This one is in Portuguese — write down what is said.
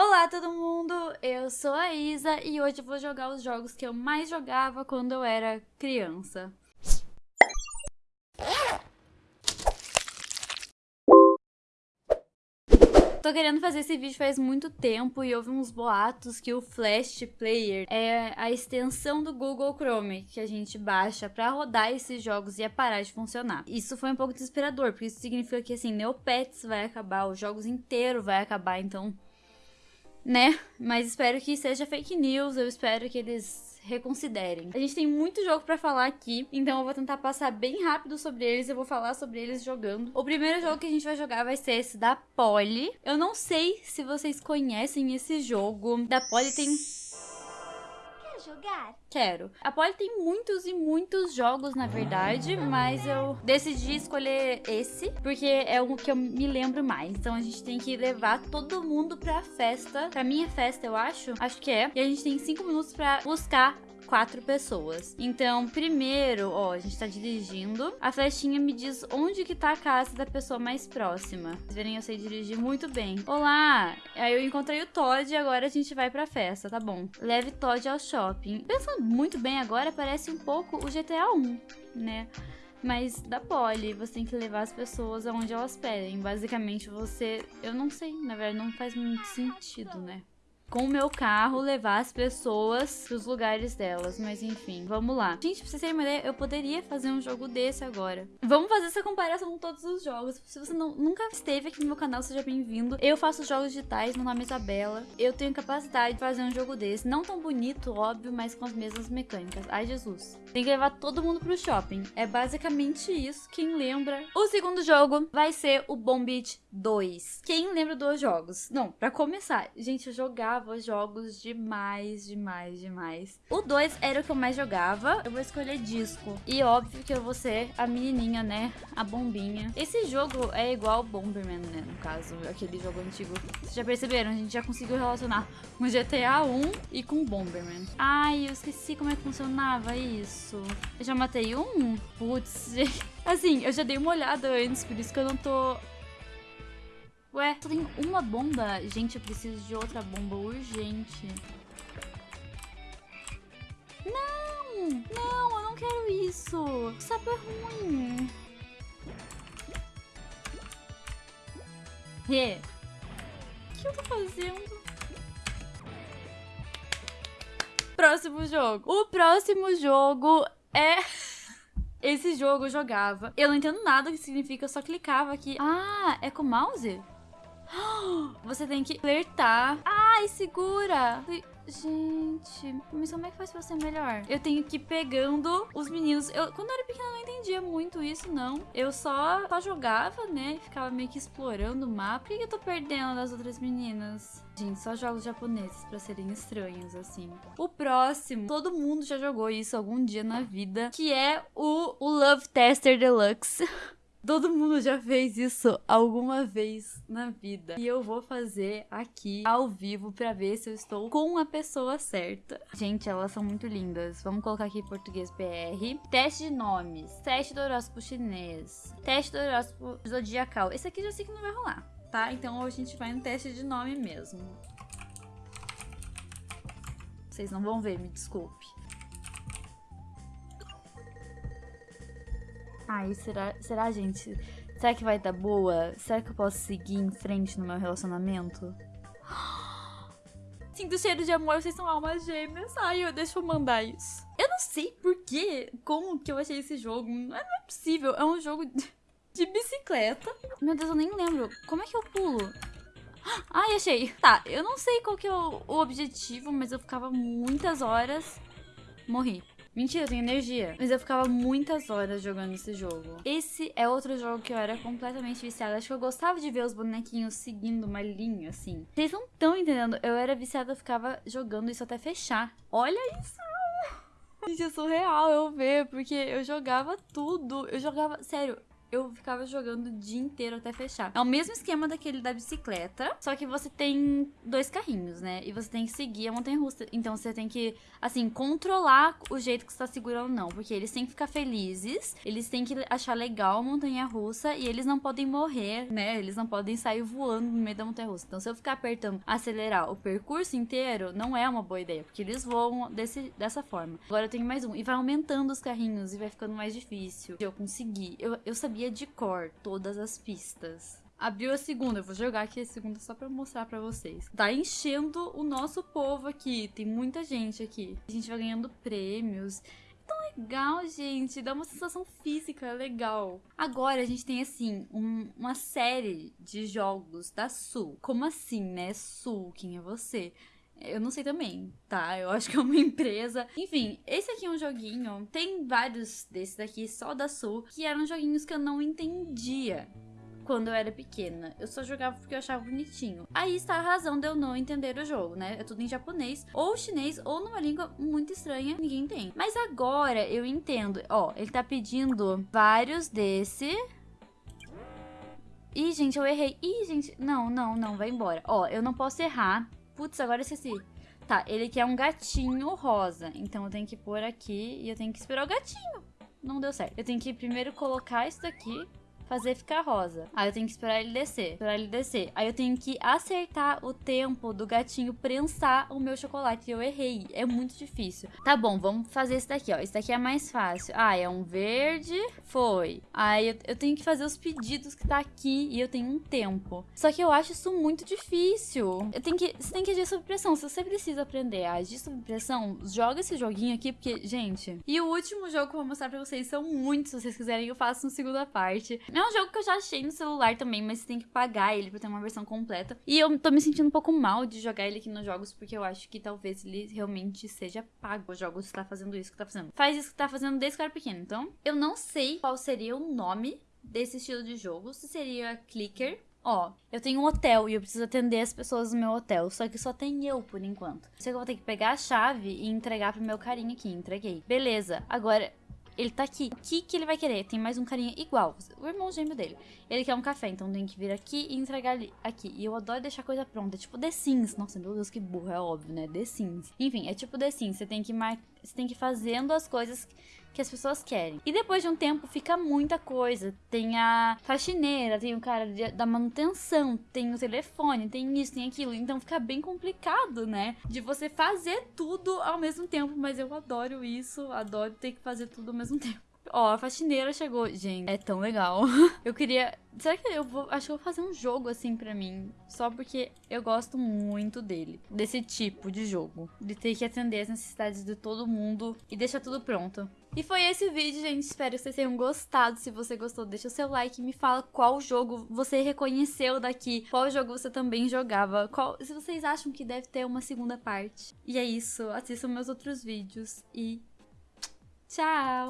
Olá todo mundo, eu sou a Isa e hoje vou jogar os jogos que eu mais jogava quando eu era criança. Tô querendo fazer esse vídeo faz muito tempo e houve uns boatos que o Flash Player é a extensão do Google Chrome que a gente baixa pra rodar esses jogos e ia parar de funcionar. Isso foi um pouco desesperador, porque isso significa que assim, Neopets vai acabar, os jogos inteiros vai acabar, então né? Mas espero que seja fake news, eu espero que eles reconsiderem. A gente tem muito jogo para falar aqui, então eu vou tentar passar bem rápido sobre eles, eu vou falar sobre eles jogando. O primeiro jogo que a gente vai jogar vai ser esse da Polly. Eu não sei se vocês conhecem esse jogo. Da Polly tem jogar? Quero. A Polly tem muitos e muitos jogos, na verdade, mas eu decidi escolher esse, porque é o que eu me lembro mais. Então a gente tem que levar todo mundo pra festa, pra minha festa, eu acho. Acho que é. E a gente tem cinco minutos pra buscar quatro pessoas. Então, primeiro, ó, a gente tá dirigindo. A flechinha me diz onde que tá a casa da pessoa mais próxima. Vocês verem, eu sei dirigir muito bem. Olá! Aí eu encontrei o Todd e agora a gente vai pra festa, tá bom. Leve Todd ao shopping. Pensando muito bem agora, parece um pouco o GTA 1, né? mas da Polly, você tem que levar as pessoas aonde elas pedem. Basicamente, você. Eu não sei, na verdade, não faz muito sentido, né? Com o meu carro levar as pessoas pros lugares delas. Mas enfim, vamos lá. Gente, pra vocês terem uma ideia, eu poderia fazer um jogo desse agora. Vamos fazer essa comparação com todos os jogos. Se você não, nunca esteve aqui no meu canal, seja bem-vindo. Eu faço jogos digitais, meu nome é Isabela. Eu tenho capacidade de fazer um jogo desse. Não tão bonito, óbvio, mas com as mesmas mecânicas. Ai, Jesus. Tem que levar todo mundo pro shopping. É basicamente isso. Quem lembra? O segundo jogo vai ser o Bombit 2. Quem lembra dos jogos? Não, pra começar. Gente, eu jogava jogava jogos demais, demais, demais. O 2 era o que eu mais jogava. Eu vou escolher disco. E óbvio que eu vou ser a menininha, né? A bombinha. Esse jogo é igual Bomberman, né? No caso, aquele jogo antigo. Vocês já perceberam? A gente já conseguiu relacionar com GTA 1 e com Bomberman. Ai, eu esqueci como é que funcionava isso. Eu já matei um? Putz, assim, eu já dei uma olhada antes, por isso que eu não tô Ué, só tem uma bomba. Gente, eu preciso de outra bomba urgente. Não! Não, eu não quero isso. O sapo é ruim. Rê. O que eu tô fazendo? Próximo jogo. O próximo jogo é... Esse jogo eu jogava. Eu não entendo nada o que significa, eu só clicava aqui. Ah, é com mouse? Você tem que flertar. Ai, segura. Gente, mas como é que faz pra ser melhor? Eu tenho que ir pegando os meninos. Eu, quando eu era pequena, eu não entendia muito isso, não. Eu só, só jogava, né? Ficava meio que explorando o mapa. Por que eu tô perdendo das outras meninas? Gente, só jogos japoneses pra serem estranhos, assim. O próximo, todo mundo já jogou isso algum dia na vida, que é o, o Love Tester Deluxe. Todo mundo já fez isso alguma vez na vida. E eu vou fazer aqui ao vivo pra ver se eu estou com a pessoa certa. Gente, elas são muito lindas. Vamos colocar aqui português BR. Teste de nomes. Teste do horóscopo chinês. Teste do horóscopo zodiacal. Esse aqui já sei que não vai rolar, tá? Então a gente vai no teste de nome mesmo. Vocês não vão ver, me desculpe. Ai, será, será, gente? Será que vai dar boa? Será que eu posso seguir em frente no meu relacionamento? Sinto cheiro de amor, vocês são almas gêmeas. Ai, eu, deixa eu mandar isso. Eu não sei por que, como que eu achei esse jogo. Não é, possível, é um jogo de bicicleta. Meu Deus, eu nem lembro. Como é que eu pulo? Ai, achei. Tá, eu não sei qual que é o, o objetivo, mas eu ficava muitas horas. Morri. Mentira, eu tenho energia. Mas eu ficava muitas horas jogando esse jogo. Esse é outro jogo que eu era completamente viciada. Acho que eu gostava de ver os bonequinhos seguindo uma linha, assim. Vocês não estão entendendo. Eu era viciada, eu ficava jogando isso até fechar. Olha isso! Gente, é surreal eu ver, porque eu jogava tudo. Eu jogava, sério, eu ficava jogando o dia inteiro até fechar. É o mesmo esquema daquele da bicicleta, só que você tem dois carrinhos, né? E você tem que seguir a montanha russa. Então você tem que, assim, controlar o jeito que você tá segurando, não. Porque eles têm que ficar felizes, eles têm que achar legal a montanha russa e eles não podem morrer, né? Eles não podem sair voando no meio da montanha russa. Então se eu ficar apertando acelerar o percurso inteiro, não é uma boa ideia, porque eles voam desse, dessa forma. Agora eu tenho mais um. E vai aumentando os carrinhos e vai ficando mais difícil de eu conseguir. Eu, eu sabia de cor todas as pistas. Abriu a segunda, eu vou jogar aqui a segunda só pra mostrar pra vocês. Tá enchendo o nosso povo aqui, tem muita gente aqui. A gente vai ganhando prêmios tão legal, gente. Dá uma sensação física legal. Agora a gente tem, assim, um, uma série de jogos da Sul. Como assim, né? Sul, quem é você? Eu não sei também, tá? Eu acho que é uma empresa. Enfim, esse aqui é um joguinho. Tem vários desses daqui só da Sul que eram joguinhos que eu não entendia quando eu era pequena. Eu só jogava porque eu achava bonitinho. Aí está a razão de eu não entender o jogo, né? É tudo em japonês, ou chinês, ou numa língua muito estranha, ninguém tem. Mas agora eu entendo. Ó, ele tá pedindo vários desse. Ih, gente, eu errei. Ih, gente, não, não, não, vai embora. Ó, eu não posso errar Putz, agora esqueci. Tá, ele quer um gatinho rosa. Então eu tenho que pôr aqui e eu tenho que esperar o gatinho. Não deu certo. Eu tenho que primeiro colocar isso daqui fazer ficar rosa. Aí eu tenho que esperar ele descer, esperar ele descer. Aí eu tenho que acertar o tempo do gatinho prensar o meu chocolate. E eu errei, é muito difícil. Tá bom, vamos fazer esse daqui, ó. Esse daqui é mais fácil. Ah, é um verde, foi. Aí eu, eu tenho que fazer os pedidos que tá aqui e eu tenho um tempo. Só que eu acho isso muito difícil. Eu tenho que, você tem que agir sob pressão. Se você precisa aprender a agir sob pressão, joga esse joguinho aqui, porque, gente... E o último jogo que eu vou mostrar pra vocês são muitos, se vocês quiserem eu faço uma segunda parte. É um jogo que eu já achei no celular também, mas você tem que pagar ele pra ter uma versão completa. E eu tô me sentindo um pouco mal de jogar ele aqui nos jogos, porque eu acho que talvez ele realmente seja pago. Os jogos tá fazendo isso que tá fazendo. Faz isso que tá fazendo desde que era pequeno. Então, eu não sei qual seria o nome desse estilo de jogo. Se seria clicker, Ó, eu tenho um hotel e eu preciso atender as pessoas no meu hotel, só que só tem eu por enquanto. Sei que eu vou ter que pegar a chave e entregar pro meu carinha aqui. Entreguei. Beleza. Agora, ele tá aqui. O que, que ele vai querer? Tem mais um carinha igual. O irmão gêmeo dele. Ele quer um café, então tem que vir aqui e entregar ali, aqui. E eu adoro deixar coisa pronta. É tipo The Sims. Nossa, meu Deus, que burro. É óbvio, né? The Sims. Enfim, é tipo The Sims. Você tem que mar... Você tem que ir fazendo as coisas que as pessoas querem. E depois de um tempo fica muita coisa. Tem a faxineira, tem o cara de, da manutenção, tem o telefone, tem isso, tem aquilo. Então fica bem complicado, né? De você fazer tudo ao mesmo tempo. Mas eu adoro isso, adoro ter que fazer tudo ao mesmo tempo. Ó, a faxineira chegou. Gente, é tão legal. eu queria. Será que eu vou. Acho que eu vou fazer um jogo assim pra mim. Só porque eu gosto muito dele. Desse tipo de jogo. De ter que atender as necessidades de todo mundo e deixar tudo pronto. E foi esse vídeo, gente. Espero que vocês tenham gostado. Se você gostou, deixa o seu like me fala qual jogo você reconheceu daqui. Qual jogo você também jogava. Qual... Se vocês acham que deve ter uma segunda parte. E é isso. Assistam meus outros vídeos. E tchau!